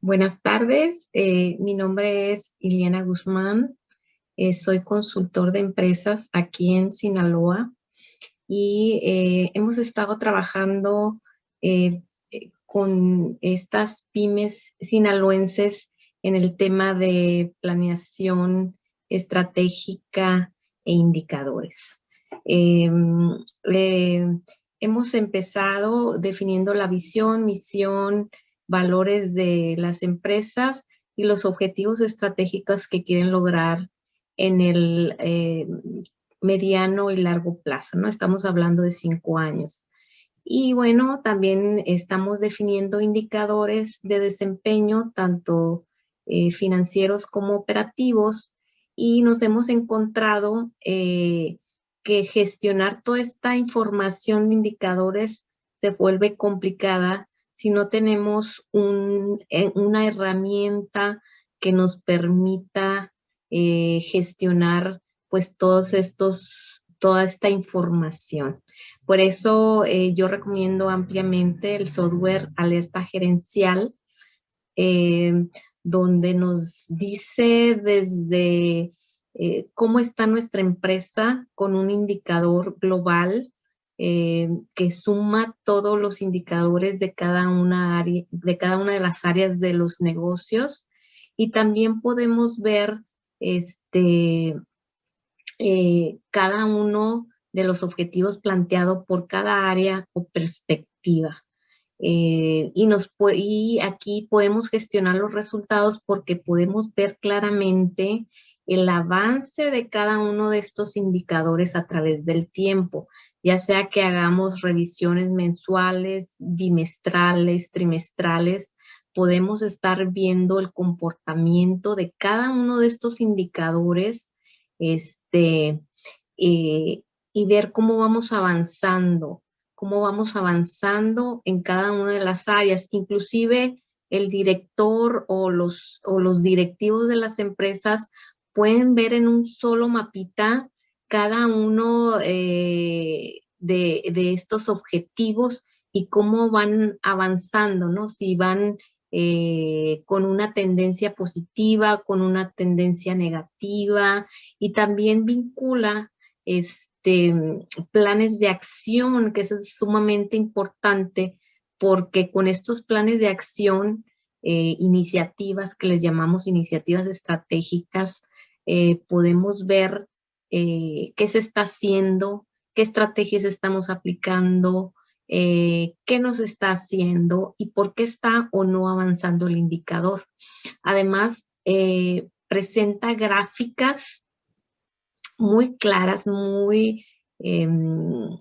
Buenas tardes, eh, mi nombre es Iliana Guzmán, eh, soy consultor de empresas aquí en Sinaloa y eh, hemos estado trabajando con estas pymes sinaloenses en el tema de planeación estratégica e indicadores. Em, hemos empezado definiendo la visión, misión, valores de las empresas y los objetivos estratégicos que quieren lograr en el eh, mediano y largo plazo, ¿no? Estamos hablando de cinco años. Y bueno, también estamos definiendo indicadores de desempeño, tanto eh, financieros como operativos, y nos hemos encontrado eh, que gestionar toda esta información de indicadores se vuelve complicada si no tenemos eh, una herramienta que nos permita eh, gestionar pues todos estos, toda esta información. Por eso eh, yo recomiendo ampliamente el software Alerta Gerencial, donde nos dice desde cómo está nuestra empresa con un indicador global, eh, que suma todos los indicadores de cada, una de cada una de las áreas de los negocios y también podemos ver este, eh, cada uno de los objetivos planteados por cada área o perspectiva. Eh, y, nos, y aquí podemos gestionar los resultados porque podemos ver claramente el avance de cada uno de estos indicadores a través del tiempo ya sea que hagamos revisiones mensuales, bimestrales, trimestrales, podemos estar viendo el comportamiento de cada uno de estos indicadores este, eh, y ver cómo vamos avanzando, cómo vamos avanzando en cada una de las áreas, inclusive el director o los, o los directivos de las empresas pueden ver en un solo mapita cada uno eh, de, estos objetivos y cómo van avanzando, ¿no? Si van eh, con una tendencia positiva, con una tendencia negativa y también vincula este, planes de acción, que eso es sumamente importante porque con estos planes de acción, eh, iniciativas que les llamamos iniciativas estratégicas, podemos ver eh, qué se está haciendo, qué estrategias estamos aplicando, eh, qué nos está haciendo y por qué está o no avanzando el indicador. Además, eh, presenta gráficas muy claras, muy, em,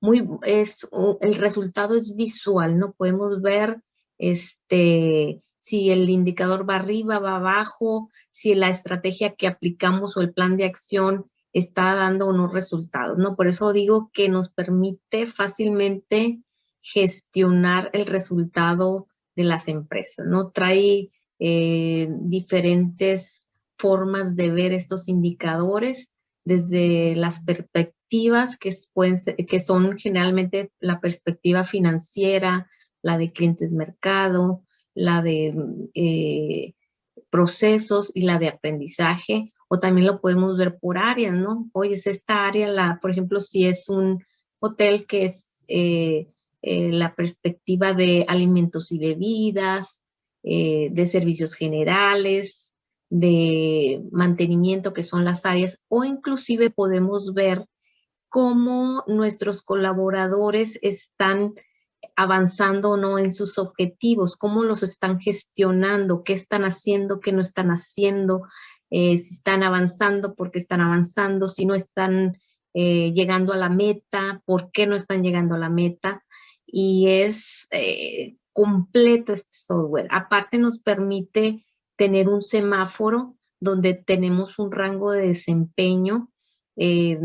muy, es, el resultado es visual, ¿no? Podemos ver este, si el indicador va arriba, va abajo, si la estrategia que aplicamos o el plan de acción está dando unos resultados, ¿no? Por eso digo que nos permite fácilmente gestionar el resultado de las empresas, ¿no? Trae eh, diferentes formas de ver estos indicadores desde las perspectivas que, que son generalmente la perspectiva financiera, la de clientes mercado, la de eh, procesos y la de aprendizaje, o también lo podemos ver por áreas, ¿no? Oye, es esta área, la, por ejemplo, si es un hotel que es eh, eh, la perspectiva de alimentos y bebidas, de servicios generales, de mantenimiento, que son las áreas, o inclusive podemos ver cómo nuestros colaboradores están avanzando o no en sus objetivos, cómo los están gestionando, qué están haciendo, qué no están haciendo, eh, si están avanzando, por qué están avanzando, si no están eh, llegando a la meta, por qué no están llegando a la meta. Y es eh, completo este software. Aparte nos permite tener un semáforo donde tenemos un rango de desempeño eh,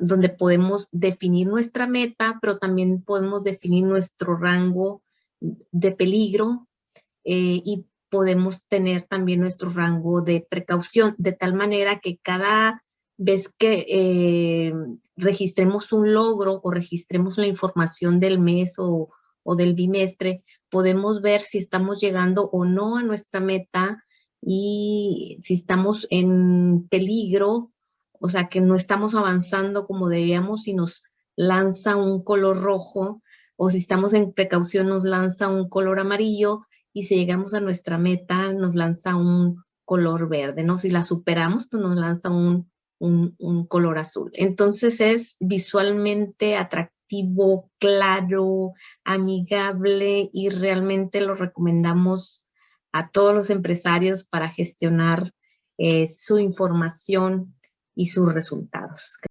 donde podemos definir nuestra meta, pero también podemos definir nuestro rango de peligro eh, y podemos tener también nuestro rango de precaución, de tal manera que cada vez que eh, registremos un logro o registremos la información del mes o, o del bimestre, podemos ver si estamos llegando o no a nuestra meta y si estamos en peligro, o sea, que no estamos avanzando como deberíamos y nos lanza un color rojo, o si estamos en precaución nos lanza un color amarillo, y si llegamos a nuestra meta nos lanza un color verde, ¿no? Si la superamos, pues nos lanza un, un, color azul. Entonces es visualmente atractivo, claro, amigable y realmente lo recomendamos a todos los empresarios para gestionar eh, su información y sus resultados.